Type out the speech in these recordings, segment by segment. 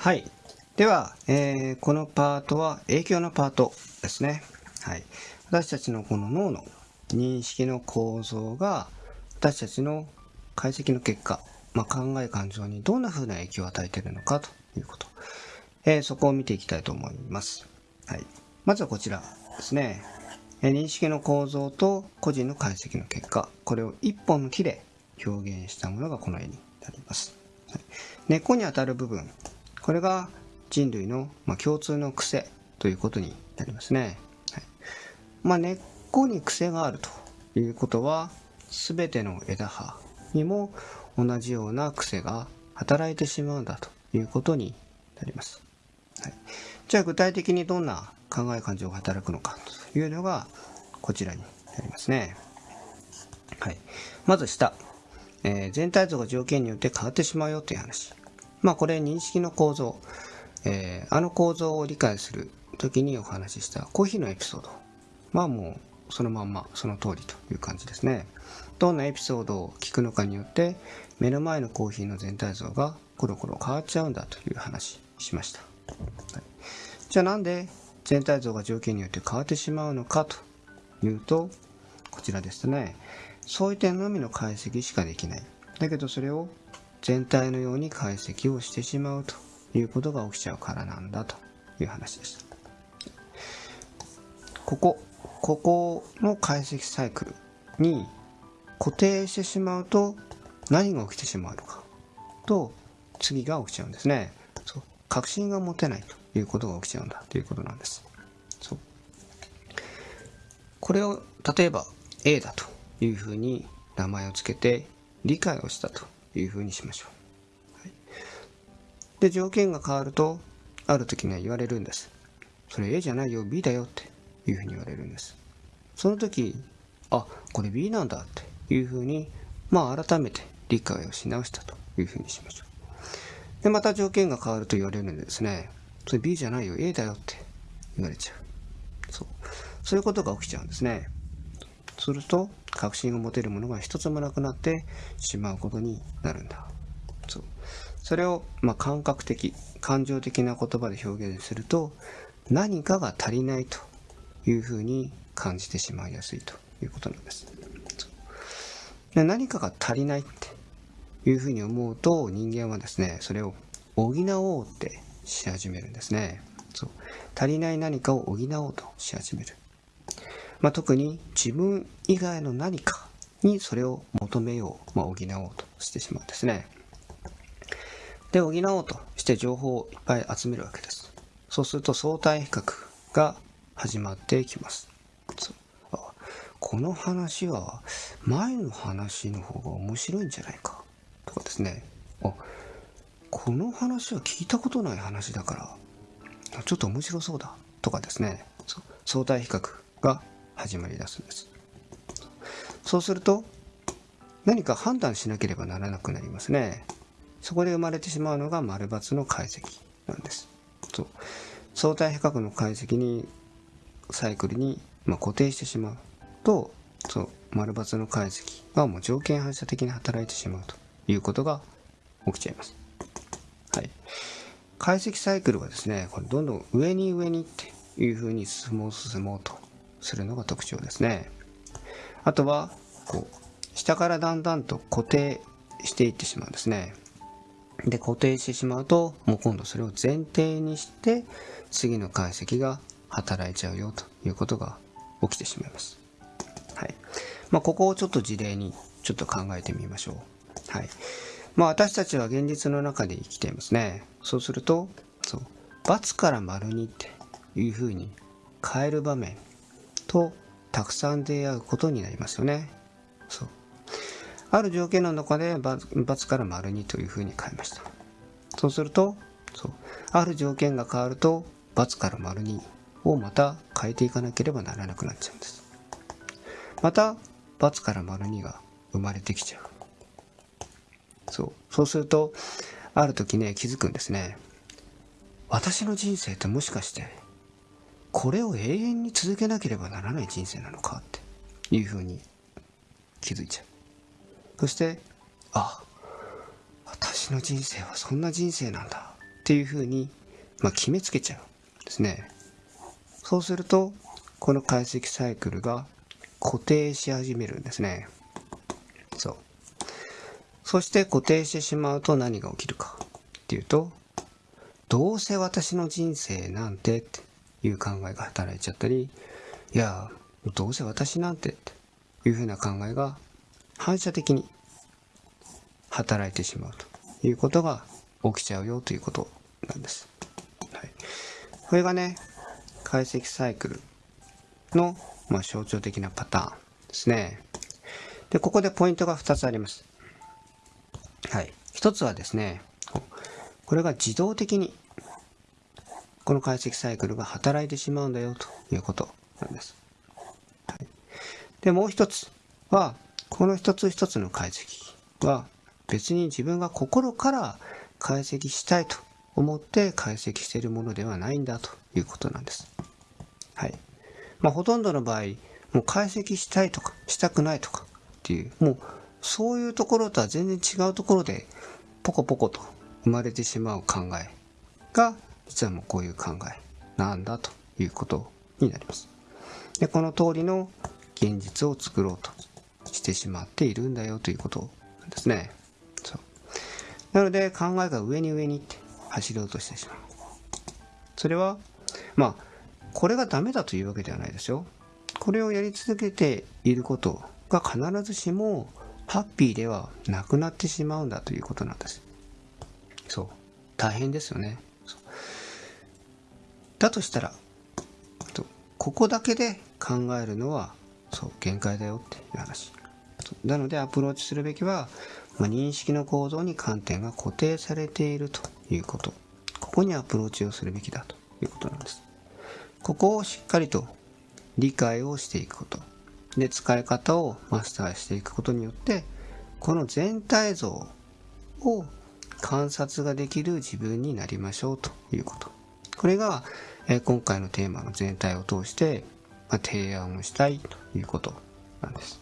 はい。では、えーこのパートは影響のパートですね。はい。私たちのこの脳の認識の構造が私たちの解析の結果、まあ、考え感情にどんな風な影響を与えているのかということ。えーそこを見ていきたいと思います。はい。まずはこちらですね。えー認識の構造と個人の解析の結果、これを一本の木で表現したものがこの絵になります。はい根っこにあたる部分、これが人類の、ま、共通の癖ということになりますね。はいまあ、根っこに癖があるということは、すべての枝葉にも同じような癖が働いてしまうんだということになります。はい、じゃあ具体的にどんな考え感情が働くのかというのがこちらになりますね。はい、まず下、えー全体像が条件によって変わってしまうよという話。まあこれ認識の構造、えーあの構造を理解する時にお話ししたコーヒーのエピソード。まあもうそのまんまその通りという感じですね。どんなエピソードを聞くのかによって目の前のコーヒーの全体像がコロコロ変わっちゃうんだという話しました。はいじゃあなんで全体像が条件によって変わってしまうのかというとこちらですねそういう点のみの解析しかできないだけどそれを全体のように解析をしてしまうということが起きちゃうからなんだという話でした。ここここの解析サイクルに固定してしまうと何が起きてしまうのかと次が起きちゃうんですね。そう。確信が持てないということが起きちゃうんだということなんです。そう。これを例えば A だというふうに名前を付けて理解をしたと。いうふうにしましょう、はい。で条件が変わるとある時には言われるんです。それ A じゃないよ B だよっていうふうに言われるんです。その時あこれ B なんだっていうふうにまあ改めて理解をし直したというふうにしましょう。でまた条件が変わると言われるんでですね。それ B じゃないよ A だよって言われちゃう。そう。そういうことが起きちゃうんですね。すると確信を持てるものが一つもなくなってしまうことになるんだ。そう。それを、まあ、感覚的感情的な言葉で表現すると何かが足りないというふうに感じてしまいやすいということなんです。で何かが足りないっていうふうに思うと人間はですねそれを補おうってし始めるんですね。そう。足りない何かを補おうとし始める。まあ、特に自分以外の何かにそれを求めよう、まあ、補おうとしてしまうんですね。で、補おうとして情報をいっぱい集めるわけです。そうすると相対比較が始まってきます。この話は前の話の方が面白いんじゃないかとかですね。あこの話は聞いたことない話だからちょっと面白そうだとかですね。相対比較が始まり出すんです。そうすると何か判断しなければならなくなりますね。そこで生まれてしまうのが丸×の解析なんです。そう。相対比較の解析にサイクルに、まあ、固定してしまう。とそう丸×の解析がもう条件反射的に働いてしまうと。いうことが起きちゃいます。はい。解析サイクルはですねこれどんどん上に上にっていうふうに進もう進もうとするのが特徴ですね。あとは、こう、下からだんだんと固定していってしまうんですね。で、固定してしまうと、もう今度それを前提にして、次の解析が働いちゃうよということが起きてしまいます。はい。まあ、ここをちょっと事例にちょっと考えてみましょう。はい。まあ、私たちは現実の中で生きていますね。そうすると、そう、×から丸にっていうふうに変える場面とたくさん出会うことになりますよね。そう。ある条件の中で×から丸にというふうに変えました。そうすると、そう。ある条件が変わると×から丸にをまた変えていかなければならなくなっちゃうんです。また×から丸にが生まれてきちゃう。そう。そうすると、ある時ね、気づくんですね。私の人生ってもしかしてこれを永遠に続けなければならない人生なのかっていうふうに気づいちゃうそしてあ私の人生はそんな人生なんだっていうふうに、まあ、決めつけちゃうんですね。そうすると、この解析サイクルが固定し始めるんですね。そう。そして固定してしまうと何が起きるかっていうと、どうせ私の人生なんてっていう考えが働いちゃったり、いや、どうせ私なんてっていうふうな考えが反射的に働いてしまうということが起きちゃうよということなんです。はい、これがね、解析サイクルの、まあ、象徴的なパターンですね。で、ここでポイントが2つあります。はい。1つはですね、これが自動的にこの解析サイクルが働いてしまうんだよということなんです。はい、で、もう一つは、この一つ一つの解析は別に自分が心から解析したいと思って解析しているものではないんだということなんです。はい。まあ、ほとんどの場合、もう解析したいとか、したくないとかっていう、もうそういうところとは全然違うところで、ポコポコと生まれてしまう考えが、実はもうこういう考えなんだということになります。で、この通りの現実を作ろうとしてしまっているんだよということなんですね。そう。なので考えが上に上にって走ろうとしてしまう。それは、まあ、これがダメだというわけではないですよ。これをやり続けていることが必ずしもハッピーではなくなってしまうんだということなんです。そう。大変ですよね。だとしたら、ここだけで考えるのは、そう、限界だよっていう話。なのでアプローチするべきは、まあ、認識の構造に観点が固定されているということ。ここにアプローチをするべきだということなんです。ここをしっかりと理解をしていくこと。で、使い方をマスターしていくことによって、この全体像を観察ができる自分になりましょうということ。これが、え今回のテーマの全体を通して、まあ、提案をしたいということなんです。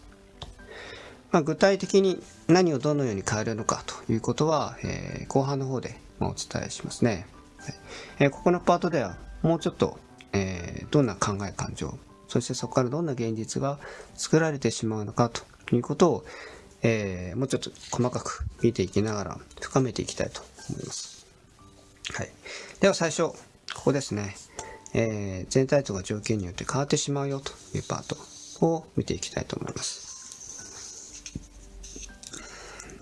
まあ、具体的に何をどのように変えるのかということは、えー、後半の方でお伝えしますね。はいえー、ここのパートではもうちょっとえー、どんな考え感情、そしてそこからどんな現実が作られてしまうのかということを、えー、もうちょっと細かく見ていきながら深めていきたいと思います。はい。では最初、ここですね。えー、全体像が条件によって変わってしまうよというパートを見ていきたいと思います。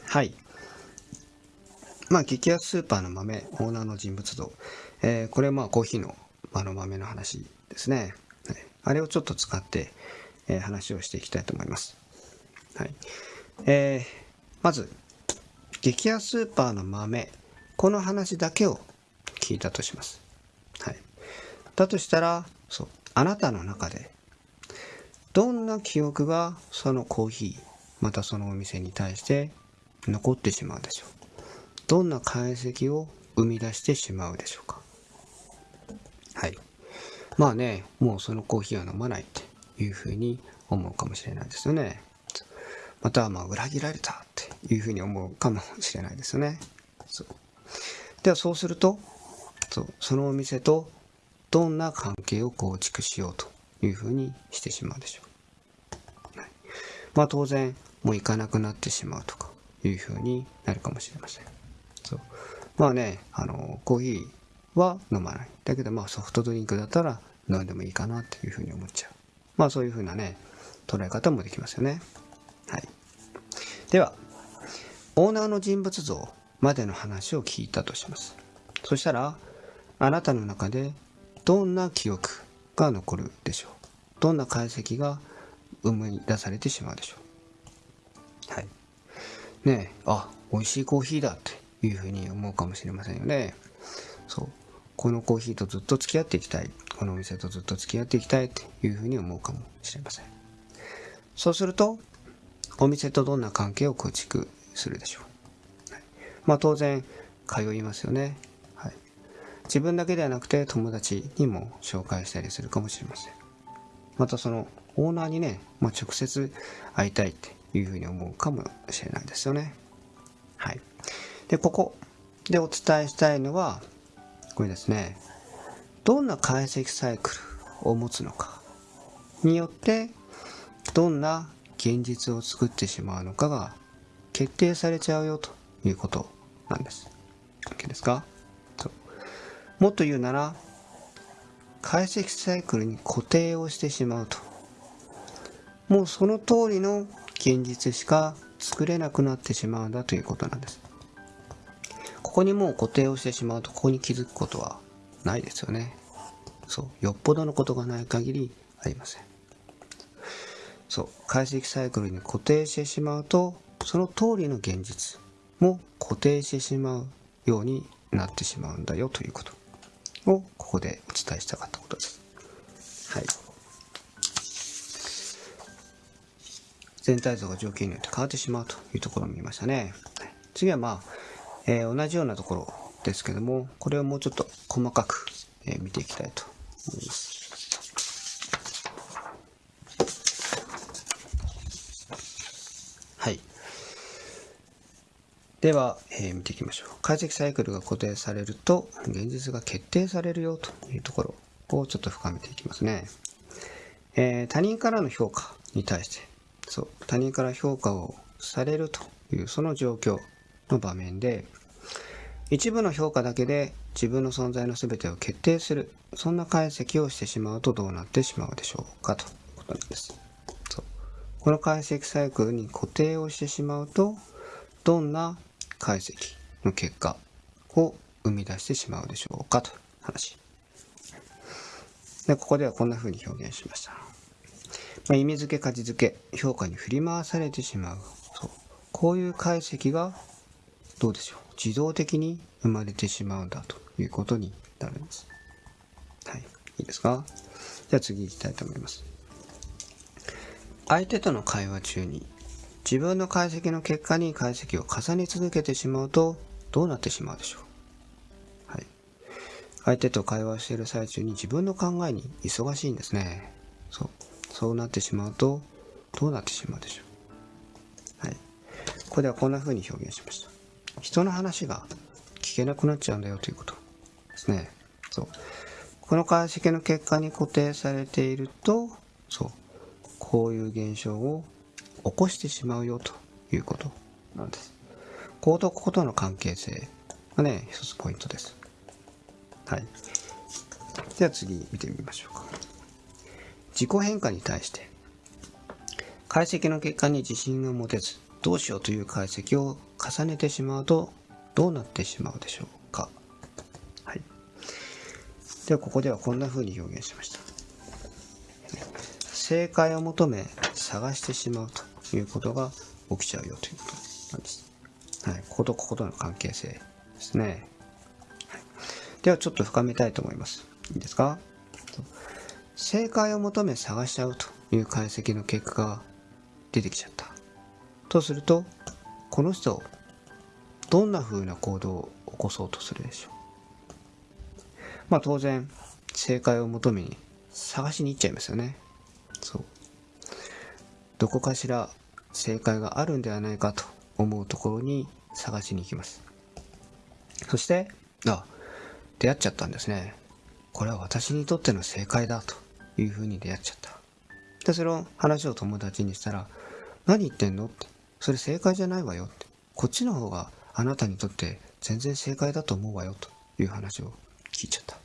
はい。まあ、激安スーパーの豆、オーナーの人物像。えー、これはまあコーヒーのあの豆の話ですね。はい、あれをちょっと使って、えー、話をしていきたいと思います。はい。えー、まず、激安スーパーの豆、この話だけを聞いたとします。だとしたら、そう、あなたの中で、どんな記憶がそのコーヒー、またそのお店に対して残ってしまうでしょう。どんな解析を生み出してしまうでしょうか？はい。まあね、もうそのコーヒーは飲まないっていうふうに思うかもしれないですよね。またはまあ裏切られたっていうふうに思うかもしれないですよね。そうではそうすると、そうそのお店とどんな関係を構築しようというふうにしてしまうでしょう。はい、まあ当然、もう行かなくなってしまうとかいうふうになるかもしれません。そうまあね、あの、コーヒーは飲まない。だけどまあソフトドリンクだったら飲んでもいいかなっていうふうに思っちゃう。まあそういうふうなね、捉え方もできますよね。はい。では、オーナーの人物像までの話を聞いたとします。そしたら、あなたの中でどんな記憶が残るでしょう？どんな解析が生み出されてしまうでしょう？はい。ねえ、あ、美味しいコーヒーだっていうふうに思うかもしれませんよね。そう。このコーヒーとずっと付き合っていきたい。このお店とずっと付き合っていきたいっていうふうに思うかもしれません。そうすると、お店とどんな関係を構築するでしょう？はい、まあ当然、通いますよね。自分だけではなくて友達にも紹介したりするかもしれません。またそのオーナーにね、まあ、直接会いたいっていうふうに思うかもしれないですよね。はい。で、ここでお伝えしたいのは、これですね、どんな解析サイクルを持つのかによって、どんな現実を作ってしまうのかが決定されちゃうよということなんです。OK ですか？もっと言うなら、解析サイクルに固定をしてしまうと。もうその通りの現実しか作れなくなってしまうんだということなんです。ここにもう固定をしてしまうと、ここに気づくことはないですよね。そう。よっぽどのことがない限りありません。そう。解析サイクルに固定してしまうと、その通りの現実も固定してしまうようになってしまうんだよということをここでお伝えしたかったことです。はい。全体像が条件によって変わってしまうというところを見ましたね。次はまあ、えー、同じようなところですけども、これをもうちょっと細かく、えー、見ていきたいと思います。では、えー、見ていきましょう。解析サイクルが固定されると、現実が決定されるよというところをちょっと深めていきますね。えー、他人からの評価に対して、そう、他人から評価をされるというその状況の場面で、一部の評価だけで自分の存在の全てを決定する、そんな解析をしてしまうとどうなってしまうでしょうかということなんです。そうこの解析サイクルに固定をしてしまうと、どんな解析の結果を生み出してしまうでしょうかという話。で、ここではこんな風に表現しました。まあ、意味付け、価値付け、評価に振り回されてしまう。そう。こういう解析が、どうでしょう。自動的に生まれてしまうんだということになるんです。はい。いいですか？じゃあ次行きたいと思います。相手との会話中に自分の解析の結果に解析を重ね続けてしまうとどうなってしまうでしょう？はい。相手と会話している最中に自分の考えに忙しいんですね。そう。そうなってしまうとどうなってしまうでしょう？はい。ここではこんな風に表現しました。人の話が聞けなくなっちゃうんだよということですね。そう。この解析の結果に固定されていると、そう。こういう現象を起こしてしまうよということなんです。行動ことの関係性がね、一つポイントです。はい。では次見てみましょうか。自己変化に対して、解析の結果に自信が持てず、どうしようという解析を重ねてしまうと、どうなってしまうでしょうか。はい。では、ここではこんな風に表現しました。正解を求め探してしまうということが起きちゃうよということなんです。はい。こことこことの関係性ですね。はい、ではちょっと深めたいと思います。いいですか？正解を求め探しちゃうという解析の結果が出てきちゃった。とすると、この人、どんな風な行動を起こそうとするでしょう？まあ当然、正解を求めに探しに行っちゃいますよね。どこかしら正解があるんではないかと思うところに探しに行きます。そして、あ、出会っちゃったんですね。これは私にとっての正解だというふうに出会っちゃった。で、その話を友達にしたら、何言ってんのって。それ正解じゃないわよって。こっちの方があなたにとって全然正解だと思うわよという話を聞いちゃった。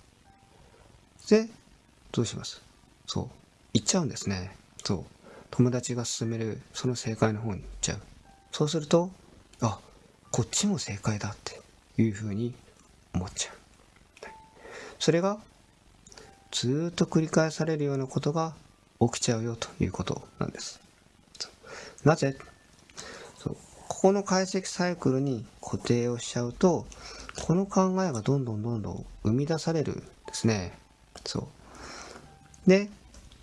で、どうします？そう。行っちゃうんですね。そう。友達が勧めるその正解の方に行っちゃう。そうすると、あ、こっちも正解だっていうふうに思っちゃう。それがずっと繰り返されるようなことが起きちゃうよということなんです。なぜ？ここの解析サイクルに固定をしちゃうと、この考えがどんどんどんどん生み出されるんですね。そう。で、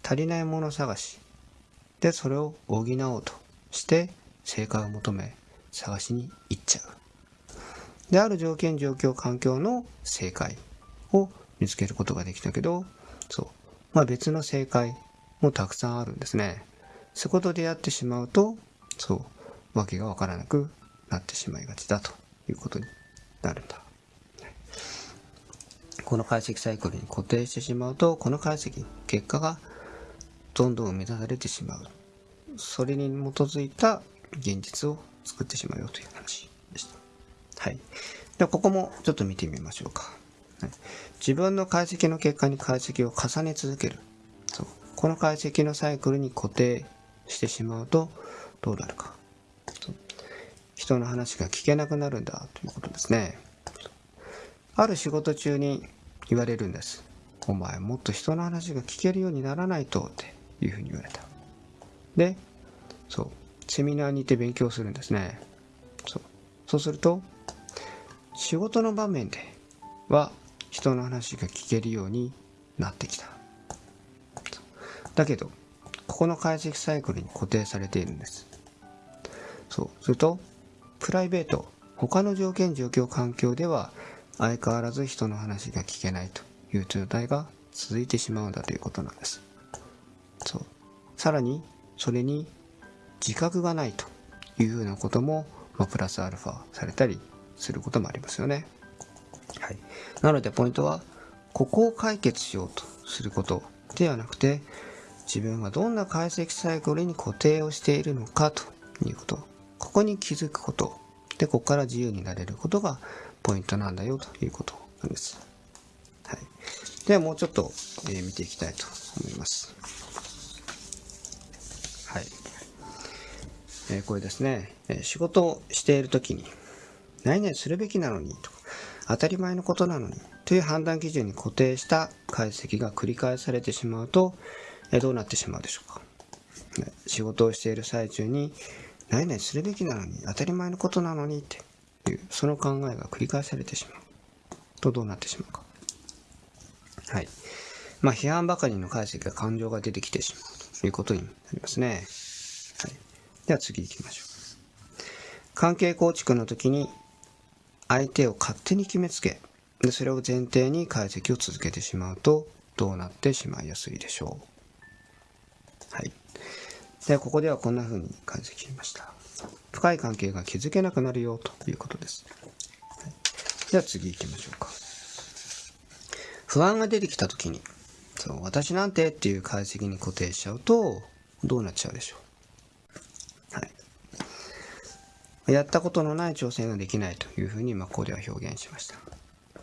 足りないもの探しで、それを補おうとして正解を求め探しに行っちゃう。で、ある条件、状況、環境の正解を見つけることができたけど、そう。まあ別の正解もたくさんあるんですね。そこと出会ってしまうと、そう、わけがわからなくなってしまいがちだということになるんだ。この解析サイクルに固定してしまうとこの解析結果がどんどん生み出されてしまう。それに基づいた現実を作ってしまうよという話でした。はい。ではここもちょっと見てみましょうか、はい、自分の解析の結果に解析を重ね続ける。そう。この解析のサイクルに固定してしまうとどうなるか。人の話が聞けなくなるんだということですね。ある仕事中に言われるんです。お前もっと人の話が聞けるようにならないと。って。いうふうに言われた。で、そう、セミナーにて勉強するんですね。そうそうすると、仕事の場面では人の話が聞けるようになってきた。だけど、ここの解析サイクルに固定されているんです。そう。すると、プライベート、他の条件、状況、環境では相変わらず人の話が聞けないという状態が続いてしまうんだということなんです。さらに、それに自覚がないというふうなことも、まあ、プラスアルファされたりすることもありますよね。はい。なのでポイントは、ここを解決しようとすることではなくて、自分がどんな解析サイクルに固定をしているのかということ。ここに気づくこと。で、ここから自由になれることがポイントなんだよということなんです。はい。ではもうちょっと、えー、見ていきたいと思います。はい。えー、これですね、え仕事をしているときに、何々するべきなのにとか、当たり前のことなのにという判断基準に固定した解析が繰り返されてしまうと、えどうなってしまうでしょうか。仕事をしている最中に、何々するべきなのに、当たり前のことなのにっていうその考えが繰り返されてしまう。とどうなってしまうか。はい。まあ批判ばかりの解析が感情が出てきてしまう。いうことになりますね、はい、では次行きましょう。関係構築の時に相手を勝手に決めつけでそれを前提に解析を続けてしまうとどうなってしまいやすいでしょう。はい。でここではこんな風に解析しました。深い関係が築けなくなるよということです。はい、では次行きましょうか。不安が出てきた時に、そう私なんてっていう解析に固定しちゃうと、どうなっちゃうでしょう。はい。やったことのない挑戦ができないというふうに、まあ、ここでは表現しました。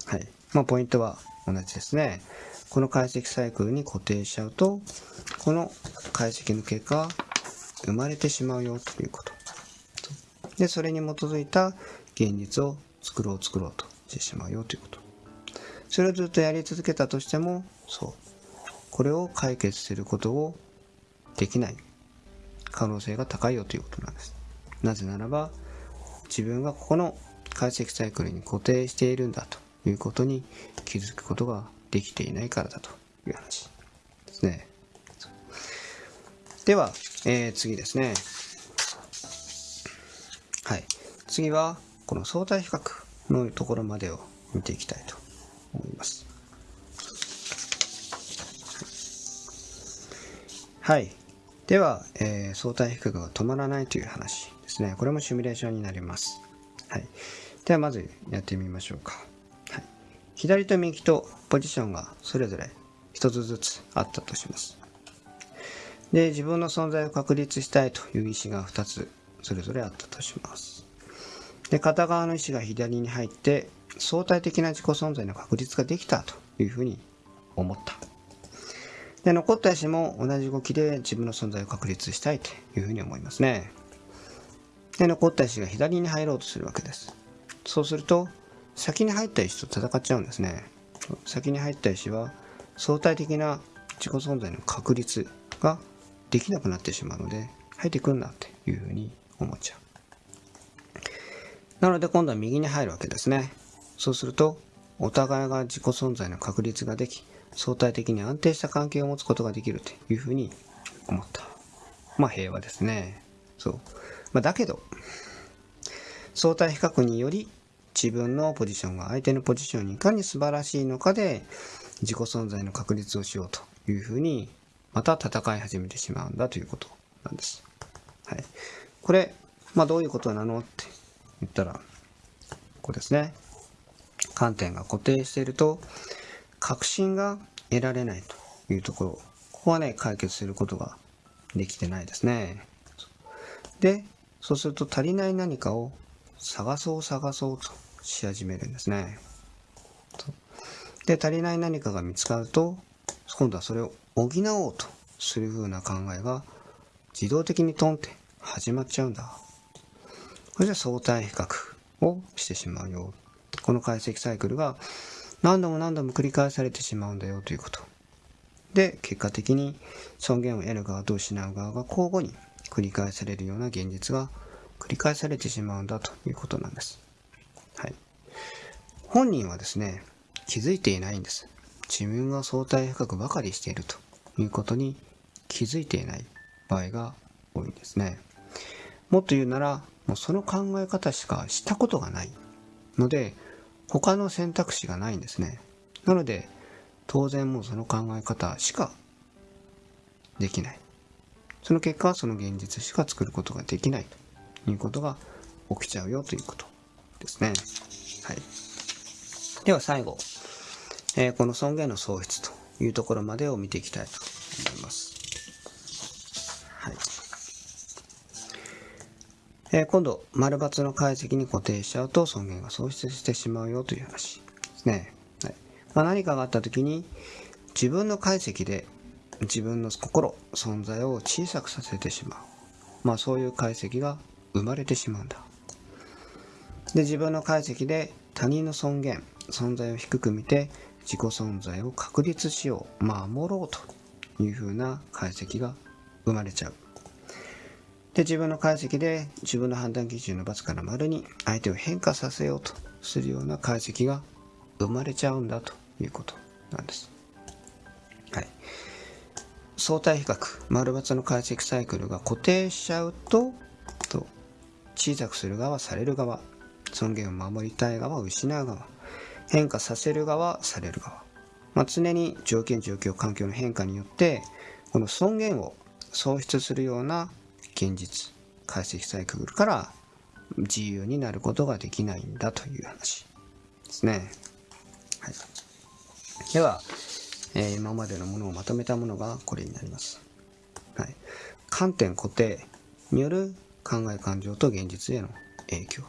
はい。まあ、ポイントは同じですね。この解析サイクルに固定しちゃうと、この解析の結果生まれてしまうよということ。で、それに基づいた現実を作ろう作ろうとしてしまうよということ。それをずっとやり続けたとしても、そう。これを解決することをできない可能性が高いよということなんです。なぜならば、自分がここの解析サイクルに固定しているんだということに気づくことができていないからだという話ですね。では、えー、次ですね。はい。次は、この相対比較のところまでを見ていきたいと思います。はい。では、えー、相対比較が止まらないという話ですね。これもシミュレーションになります。はい。では、まずやってみましょうか。はい。左と右とポジションがそれぞれ一つずつあったとします。で、自分の存在を確立したいという意思が2つそれぞれあったとします。で、片側の石が左に入って、相対的な自己存在の確率ができたというふうに思った。で、残った石も同じ動きで自分の存在を確立したいというふうに思いますね。で、残った石が左に入ろうとするわけです。そうすると、先に入った石と戦っちゃうんですね。先に入った石は相対的な自己存在の確率ができなくなってしまうので、入ってくんなっていうふうに思っちゃう。なので今度は右に入るわけですね。そうすると、お互いが自己存在の確率ができ、相対的に安定した関係を持つことができるというふうに思った。まあ平和ですね。そう。まあ、だけど、相対比較により自分のポジションが相手のポジションにいかに素晴らしいのかで自己存在の確立をしようというふうにまた戦い始めてしまうんだということなんです。はい。これ、まあどういうことなのって言ったら、こうですね。観点が固定していると、確信が得られないというところ、ここはね、解決することができてないですね。で、そうすると足りない何かを探そう探そうとし始めるんですね。で、足りない何かが見つかると、今度はそれを補おうとする風な考えが自動的にトンって始まっちゃうんだ。これじゃ相対比較をしてしまうよ。この解析サイクルが何度も何度も繰り返されてしまうんだよということ。で、結果的に尊厳を得る側と失う側が交互に繰り返されるような現実が繰り返されてしまうんだということなんです。はい。本人はですね、気づいていないんです。自分が相対比較ばかりしているということに気づいていない場合が多いんですね。もっと言うなら、もうその考え方しかしたことがないので、他の選択肢がないんですね。なので、当然もうその考え方しかできない。その結果は、その現実しか作ることができないということが起きちゃうよということですね。はい。では最後、えー、この尊厳の喪失というところまでを見ていきたいと思います。えー、今度、丸×の解析に固定しちゃうと尊厳が喪失してしまうよという話ですね。はいまあ、何かがあった時に自分の解析で自分の心、存在を小さくさせてしまう。まあそういう解析が生まれてしまうんだ。で、自分の解析で他人の尊厳、存在を低く見て自己存在を確立しよう、守ろうというふうな解析が生まれちゃう。で、自分の解析で自分の判断基準の×から丸に相手を変化させようとするような解析が生まれちゃうんだということなんです。はい。相対比較、丸×の解析サイクルが固定しちゃうと、と小さくする側、される側、尊厳を守りたい側、失う側、変化させる側、される側。まあ、常に条件、状況、環境の変化によって、この尊厳を喪失するような現実、解析サイクルから自由になることができないんだという話ですね。はい、では、えー、今までのものをまとめたものがこれになります。はい、観点固定による考え感情と現実への影響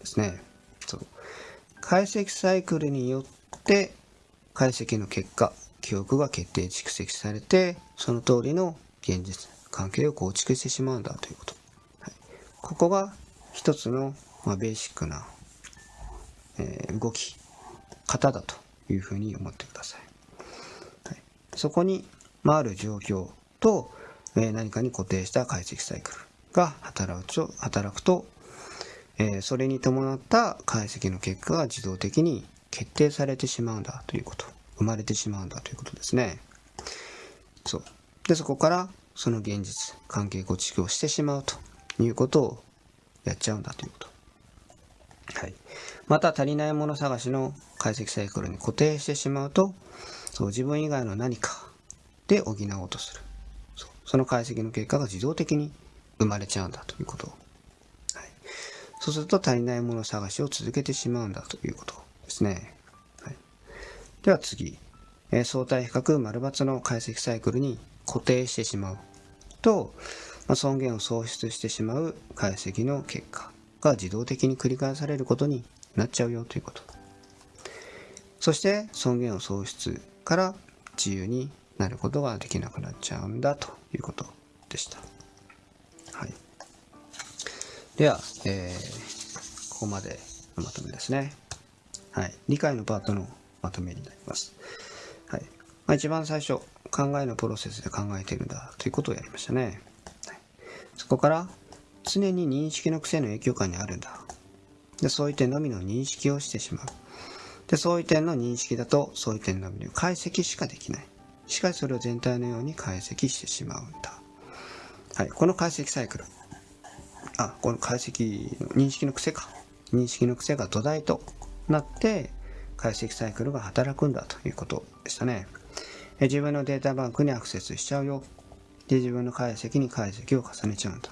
ですね。そう解析サイクルによって解析の結果、記憶が決定蓄積されて、その通りの現実、関係を構築してしまうんだということ。はい、ここが一つの、まあ、ベーシックな、えー、動き方だというふうに思ってください。はい、そこに、まあ、ある状況と、えー、何かに固定した解析サイクルが働くと、働くとえー、それに伴った解析の結果が自動的に決定されてしまうんだということ。生まれてしまうんだということですね。そう。で、そこからその現実、関係構築をしてしまうということをやっちゃうんだということ。はい。また足りないもの探しの解析サイクルに固定してしまうと、そう自分以外の何かで補おうとする。そその解析の結果が自動的に生まれちゃうんだということはいそうすると足りないもの探しを続けてしまうんだということですね。はい、では次、え、相対比較丸×の解析サイクルに固定してしまうと、まあ、尊厳を喪失してしまう解析の結果が自動的に繰り返されることになっちゃうよということ。そして尊厳を喪失から自由になることができなくなっちゃうんだということでした。はい。では、えー、ここまでのまとめですね。はい。理解のパートのまとめになります。はい。まあ、一番最初、考えのプロセスで考えているんだということをやりましたね。はい、そこから、常に認識の癖の影響下にあるんだ。で、そういう点のみの認識をしてしまう。で、そういう点の認識だと、そういう点のみの解析しかできない。しかしそれを全体のように解析してしまうんだ。はい。この解析サイクル。あ、この解析の認識の癖か。認識の癖が土台となって、解析サイクルが働くんだということでしたね。自分のデータバンクにアクセスしちゃうよ。で、自分の解析に解析を重ねちゃうんだ。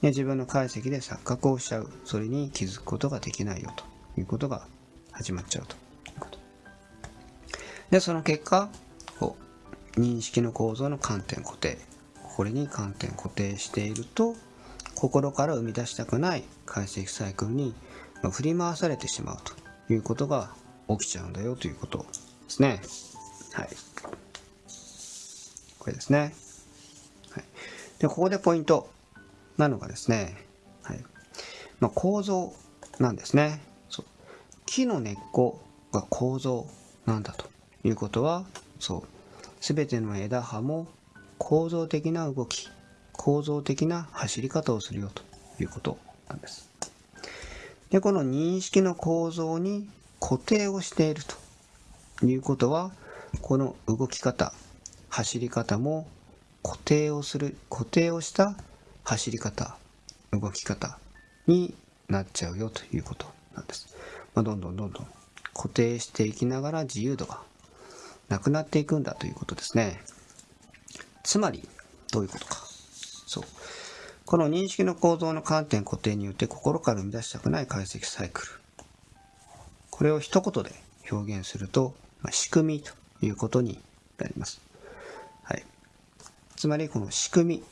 で、自分の解析で錯覚をしちゃう。それに気づくことができないよということが始まっちゃうということ。で、その結果、こう認識の構造の観点固定。これに観点固定していると、心から生み出したくない解析サイクルに振り回されてしまうということが起きちゃうんだよということですね。はい。これですね。はい、で、ここでポイントなのがですね、はい。まあ、構造なんですね。そう木の根っこが構造なんだということは、そう。すべての枝葉も構造的な動き、構造的な走り方をするよということなんです。で、この認識の構造に固定をしているということは、この動き方、走り方も固定をする、固定をした走り方、動き方になっちゃうよということなんです。まあ、どんどんどんどん固定していきながら自由度がなくなっていくんだということですね。つまり、どういうことか。そう。この認識の構造の観点固定によって心から生み出したくない解析サイクル。これを一言で表現すると、まあ、仕組みということになります。つまりこの仕組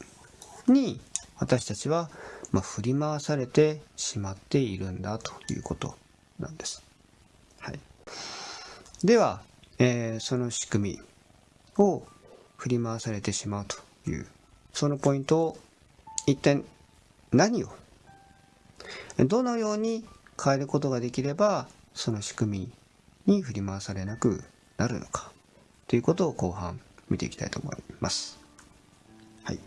みに私たちは、ま、振り回されてしまっているんだということなんです。はい。では、えー、その仕組みを振り回されてしまうという、そのポイントを一体何を、どのように変えることができれば、その仕組みに振り回されなくなるのか、ということを後半見ていきたいと思います。はい。